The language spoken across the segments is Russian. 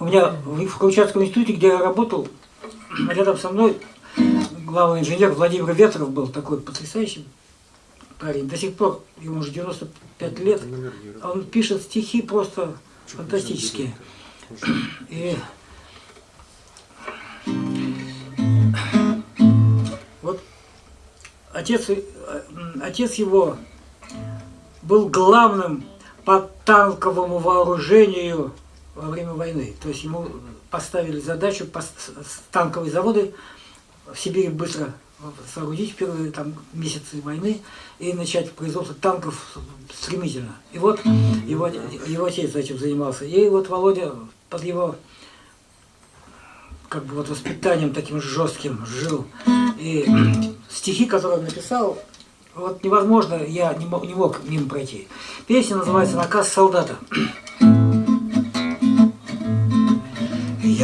У меня в Камчатском институте, где я работал, рядом со мной главный инженер Владимир Ветров был такой потрясающий парень. До сих пор, ему уже 95 лет, он пишет стихи просто фантастические. И вот отец, э, отец его был главным по танковому вооружению во время войны. То есть ему поставили задачу танковые заводы в Сибири быстро соорудить в первые там, месяцы войны и начать производство танков стремительно. И вот его, его отец этим занимался. И вот Володя под его как бы вот воспитанием таким жестким жил. И стихи, которые он написал, вот невозможно, я не мог, не мог мимо пройти. Песня называется «Наказ солдата».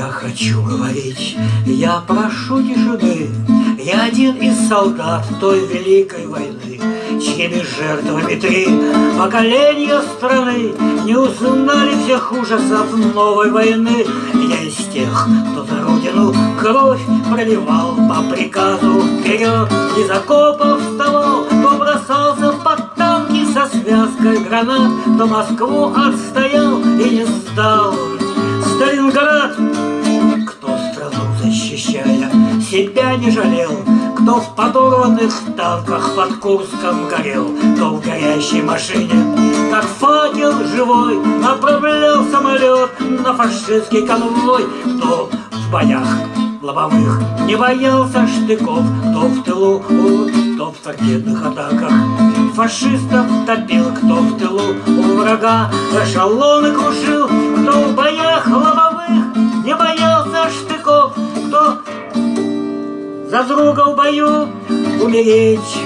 Я хочу говорить, я прошу тишины, Я один из солдат той великой войны, Чьими жертвами три поколения страны Не узнали всех ужасов новой войны. Я из тех, кто за родину кровь проливал По приказу вперед из окопов вставал, Кто бросался под танки со связкой гранат, Кто Москву отстоял и не сдал. Сталинград защищая, себя не жалел, Кто в подорванных танках под Курском горел, Кто в горящей машине, как факел живой, Направлял самолет на фашистский конвой, Кто в боях лобовых не боялся штыков, Кто в тылу, кто в торпедных атаках. Фашистов топил, кто в тылу у врага Эшелоны крушил, кто в боях лобовых за друга в бою умереть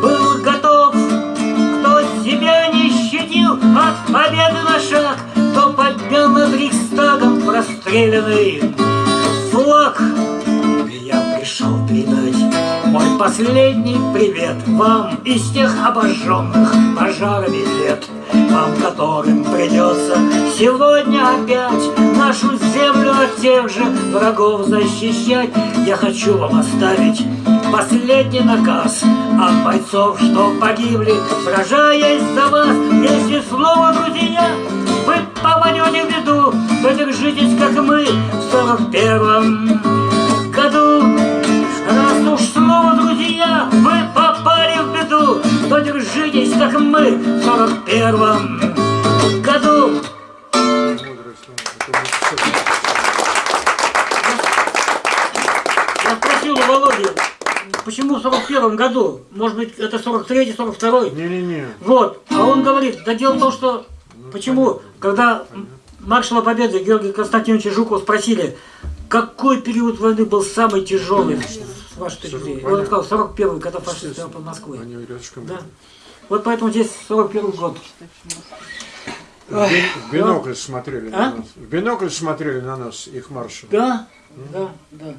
был готов, кто себя не щадил от победы на шаг, кто поднял над Рейхстагом простреленный флаг. Я пришел передать мой последний привет вам из тех обожженных пожарами лет вам которым придется сегодня опять нашу землю от тех же врагов защищать. Я хочу вам оставить последний наказ от бойцов, что погибли, сражаясь за вас. Если снова, друзья, вы попадете в беду, то держитесь, как мы в сорок первом году. Раз уж снова, друзья, вы попали в беду, то держитесь, как мы в сорок первом году. Я спросил у Володи, почему в сорок первом году? Может быть, это сорок третий, сорок второй? Не-не-не. Вот. А он говорит, да дело в том, что... Ну, почему? Когда маршала Победы Георгия Константиновича Жукова спросили, какой период войны был самый тяжелый с вашей точки зрения? Он сказал, 41 когда фашисты под Москвой. Они рядышком. Да. Вот поэтому здесь 41 год. В, в бинокль смотрели а? на нас. В бинокль смотрели на нас, их маршал. Да, да, да.